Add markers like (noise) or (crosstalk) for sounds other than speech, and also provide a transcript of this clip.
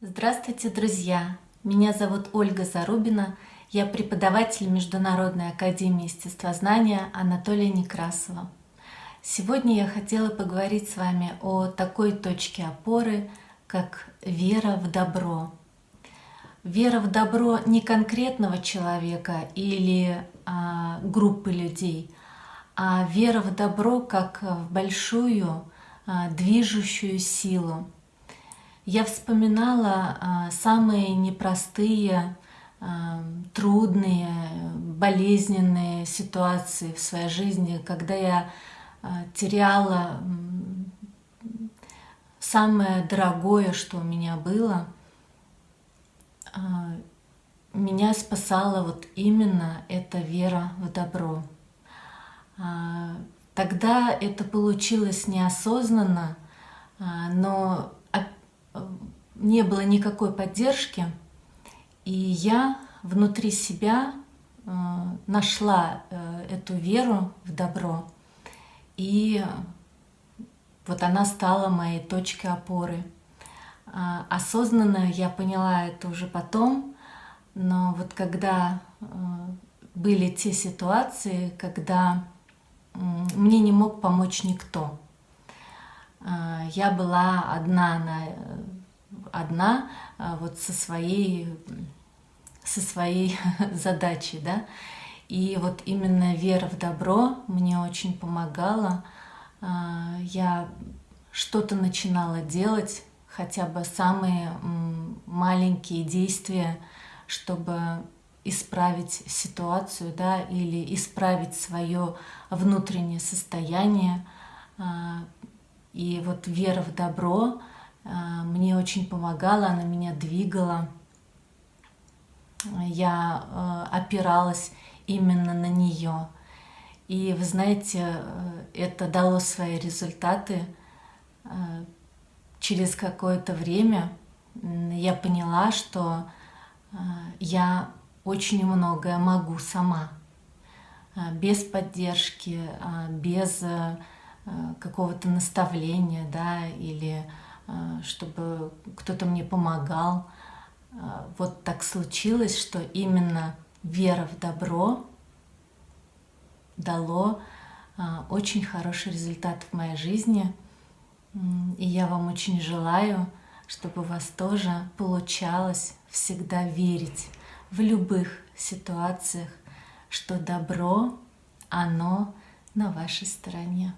Здравствуйте, друзья! Меня зовут Ольга Зарубина. Я преподаватель Международной академии естествознания Анатолия Некрасова. Сегодня я хотела поговорить с вами о такой точке опоры, как вера в добро. Вера в добро не конкретного человека или а, группы людей, а вера в добро как в большую а, движущую силу. Я вспоминала а, самые непростые, а, трудные, болезненные ситуации в своей жизни, когда я а, теряла самое дорогое, что у меня было. Меня спасала вот именно эта вера в добро. Тогда это получилось неосознанно, но не было никакой поддержки, и я внутри себя э, нашла э, эту веру в добро, и вот она стала моей точкой опоры. А, осознанно я поняла это уже потом, но вот когда э, были те ситуации, когда мне не мог помочь никто, а, я была одна, на, одна а, вот со своей, со своей (laughs) задачей, да, и вот именно вера в добро мне очень помогала. А, я что-то начинала делать, хотя бы самые маленькие действия, чтобы исправить ситуацию, да, или исправить свое внутреннее состояние, и вот вера в добро а, мне очень помогала, она меня двигала. Я а, опиралась именно на нее. И вы знаете, э, это дало свои результаты. А, через какое-то время я поняла, что я очень многое могу сама, без поддержки, без Э, какого-то наставления, да, или э, чтобы кто-то мне помогал. Э, вот так случилось, что именно вера в добро дало очень хороший результат в моей жизни. И я вам очень желаю, чтобы у вас тоже получалось всегда верить в любых ситуациях, что добро, оно на вашей стороне.